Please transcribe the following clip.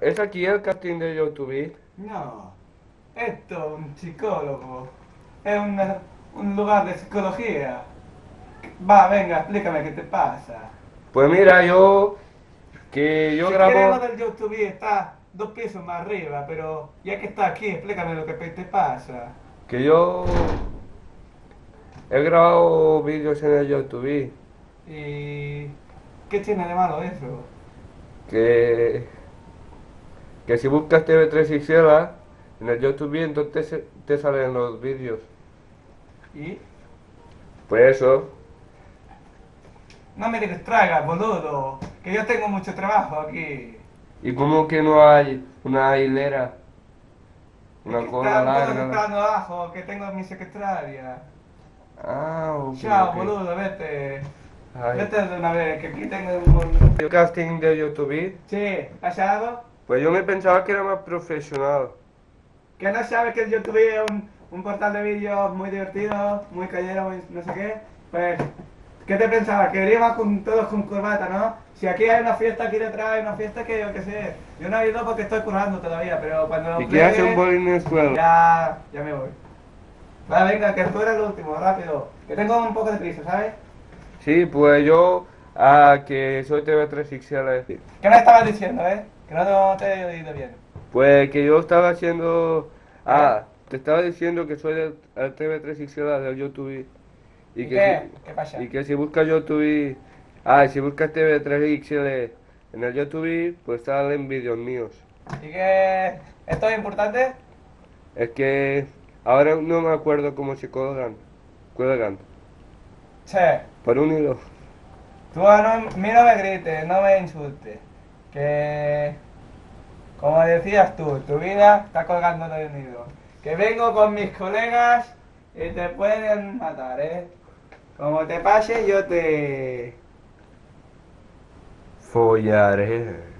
¿Es aquí el casting de YouTube? No, esto es un psicólogo. Es una- un lugar de psicología. Va, venga, explícame qué te pasa. Pues mira, yo... Que yo si grabo... del YouTube está dos pisos más arriba, pero ya que está aquí, explícame lo que te pasa. Que yo... He grabado vídeos en el YouTube. ¿Y qué tiene de malo eso? Que... Que si buscas TV3 Ixela en el YouTube, entonces te- te salen los vídeos. ¿Y? Pues eso. No me distraigas, boludo, que yo tengo mucho trabajo aquí. ¿Y cómo que no hay una hilera? Una que cola todos larga. esperando abajo, que tengo mi secretaria. Ah, ok, Chao, boludo, vete. Ay. Vete de una vez, que aquí tengo un. ¿El casting de YouTube? Sí, ¿pasa algo? Pues yo me pensaba que era más profesional. Que no sabes que YouTube es un, un portal de vídeos muy divertido, muy callero, muy no sé qué. Pues, ¿qué te pensabas? Que iríamos con, todos con corbata, ¿no? Si aquí hay una fiesta aquí detrás, hay una fiesta que yo qué sé. Yo no he ido porque estoy currando todavía, pero cuando ¿Y qué hace un en? Ya, ya me voy. Va, venga, que tú eres el último, rápido. Que tengo un poco de prisa, ¿sabes? Sí, pues yo, ah, que soy TV3 XL. ¿Qué me estabas diciendo, eh? Que no te he oído bien. Pues que yo estaba haciendo... Ah, te estaba diciendo que soy del el TV3 XL del YouTube. ¿Y que qué? si- ¿Qué pasa? Y que si buscas YouTube... Ah, si buscas TV3 XL en el YouTube, pues salen vídeos míos. ¿Y qué? ¿Esto es importante? Es que ahora no me acuerdo cómo se cuelgan. Cuelgan. Che, Por un hilo. Tú a no, a mí no me grites, no me insultes. Que, como decías tú, tu vida está colgando de un hilo. Que vengo con mis colegas y te pueden matar, ¿eh? Como te pase, yo te... Follaré.